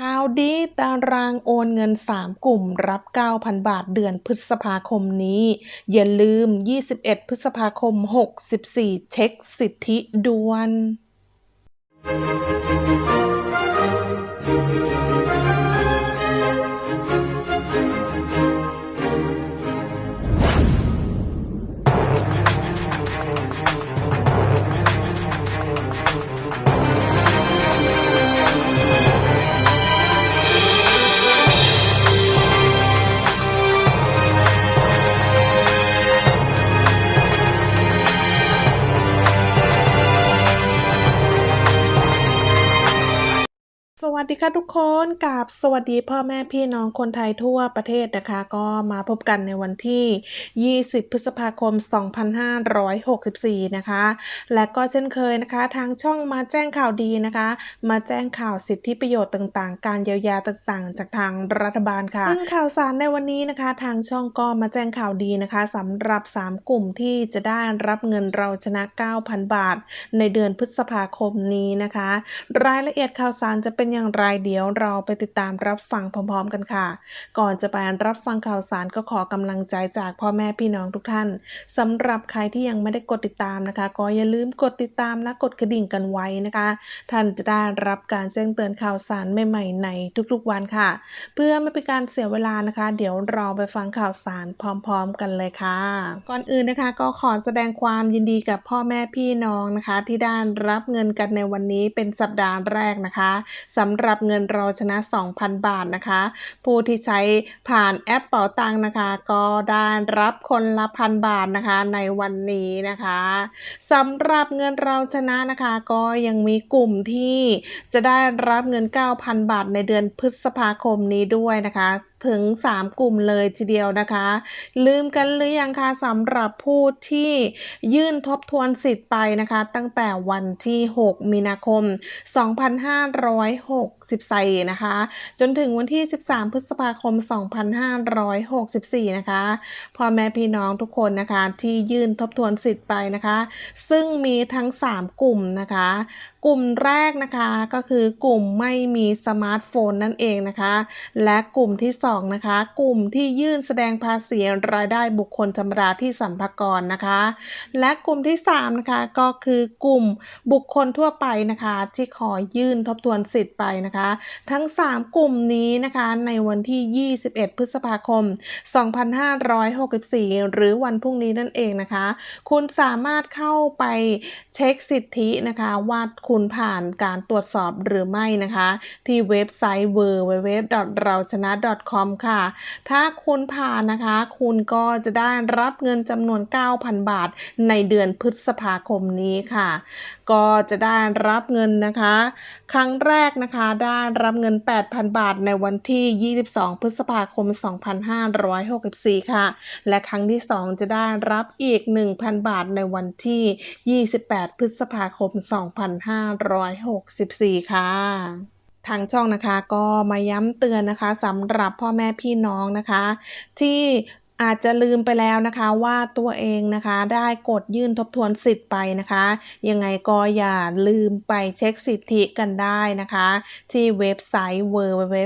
ข่าวดีตารางโอนเงิน 3 กลุ่มรับ 9,000 บาทเดือนพฤษภาคมนี้ อย่าลืม 21 พฤษภาคม 64 เช็คสิทธิด่วน สวัสดีค่ะทุกคนกับสวัสดีพ่อแม่พี่น้องคนไทยทั่วประเทศนะคะ ก็มาพบกันในวันที่ 20 พฤษภาคม 2564 นะคะ และก็เช่นเคยนะคะ ทางช่องมาแจ้งข่าวดีนะคะ มาแจ้งข่าวสิทธิประโยชน์ต่างๆ การเยียวยาต่างๆ จากทางรัฐบาลค่ะซึ่งข่าวสารในวันนี้นะคะ ทางช่องก็มาแจ้งข่าวดีนะคะสำหรับ 3 กลุ่มที่จะได้รับเงินเราชนะ 9,000 บาท ในเดือนพฤษภาคมนี้นะคะ รายละเอียดข่าวสารจะเป็นอย่างไรเดี๋ยวเราไปติดตามรับฟังพร้อมๆกันค่ะ ก่อนจะไปรับฟังข่าวสารก็ขอกำลังใจจากพ่อแม่พี่น้องทุกท่านสำหรับใครที่ยังไม่ได้กดติดตามนะคะ ก็อย่าลืมกดติดตามและกดกระดิ่งกันไว้นะคะ ท่านจะได้รับการแจ้งเตือนข่าวสารใหม่ๆในทุกๆวันค่ะ เพื่อไม่เป็นการเสียเวลานะคะ เดี๋ยวเราไปฟังข่าวสารพร้อม ๆ กันเลยค่ะ ก่อนอื่นนะคะก็ขอแสดงความยินดีกับพ่อแม่พี่น้องนะคะ ที่ได้รับเงินกันในวันนี้เป็นสัปดาห์แรกนะคะสำหรับเงินเราชนะ 2,000 บาทนะคะ ผู้ที่ใช้ผ่านแอปเป๋าตังนะคะ ก็ได้รับคนละพันบาทนะคะในวันนี้นะคะสำหรับเงินเราชนะนะคะ ก็ยังมีกลุ่มที่จะได้รับเงิน 9,000 บาทในเดือนพฤษภาคมนี้ด้วยนะคะ ถึง 3 กลุ่มเลยทีเดียวนะคะ ลืมกันหรือยังคะสำหรับผู้ที่ยื่นทบทวนสิทธิ์ไปนะคะ ตั้งแต่วันที่ 6 มีนาคม 2564 นะคะ จนถึงวันที่ 13 พฤษภาคม 2564 นะคะพ่อแม่พี่น้องทุกคนนะคะที่ยื่นทบทวนสิทธิ์ไปนะคะ ซึ่งมีทั้ง 3 กลุ่มนะคะ กลุ่มแรกนะคะก็คือกลุ่มไม่มีสมาร์ทโฟนนั่นเองนะคะ และกลุ่มที่2นะคะกลุ่มที่ยื่นแสดงภาษีรายได้บุคคลธรรมดาที่สัมภากรนะคะ และกลุ่มที่3นะคะก็คือกลุ่มบุคคลทั่วไปนะคะ ที่ขอยื่นทบทวนสิทธิ์ไปนะคะ ทั้ง 3 กลุ่มนี้นะคะในวันที่ 21 พฤษภาคม 2564 หรือวันพรุ่งนี้นั่นเองนะคะ คุณสามารถเข้าไปเช็คสิทธินะคะว่าคุณุณผ่านการตรวจสอบหรือไม่นะคะ ที่เว็บไซต์ w w w เราชนะ .com com ค่ะ ถ้าคุณผ่านนะคะ คุณก็จะได้รับเงินจำนวน 9,000 บาท ในเดือนพฤษภาคมนี้ค่ะ ก็จะได้รับเงินนะคะ ครั้งแรกนะคะได้รับเงิน 8,000 บาทในวันที่ 22 พฤษภาคม 2564 ค่ะ และครั้งที่ 2 จะได้รับอีก 1,000 บาทในวันที่ 28 พฤษภาคม2564 ค่ะทางช่องนะคะก็มาย้ำเตือนนะคะสำหรับพ่อแม่พี่น้องนะคะ ที่ อาจจะลืมไปแล้วนะคะว่าตัวเองนะคะได้กดยื่นทบทวนสิทธิ์ไปนะคะ ยังไงก็อย่าลืมไปเช็คสิทธิกันได้นะคะ ที่เว็บไซต์ www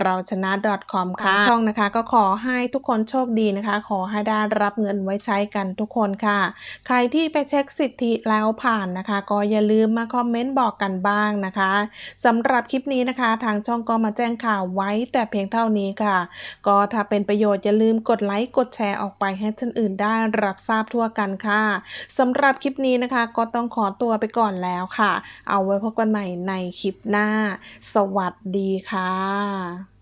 เราชนะ .com ค่ะช่องนะคะก็ขอให้ทุกคนโชคดีนะคะ ขอให้ได้รับเงินไว้ใช้กันทุกคนค่ะ ใครที่ไปเช็คสิทธิแล้วผ่านนะคะ ก็อย่าลืมมาคอมเมนต์บอกกันบ้างนะคะสำหรับคลิปนี้นะคะ ทางช่องก็มาแจ้งข่าวไว้แต่เพียงเท่านี้ค่ะ ก็ถ้าเป็นประโยชน์อย่าลืมกดไลค์กดแชร์ออกไปให้ท่านอื่นได้รับทราบทั่วกันค่ะสำหรับคลิปนี้นะคะ ก็ต้องขอตัวไปก่อนแล้วค่ะ เอาไว้พบกันใหม่ในคลิปหน้า สวัสดีค่ะ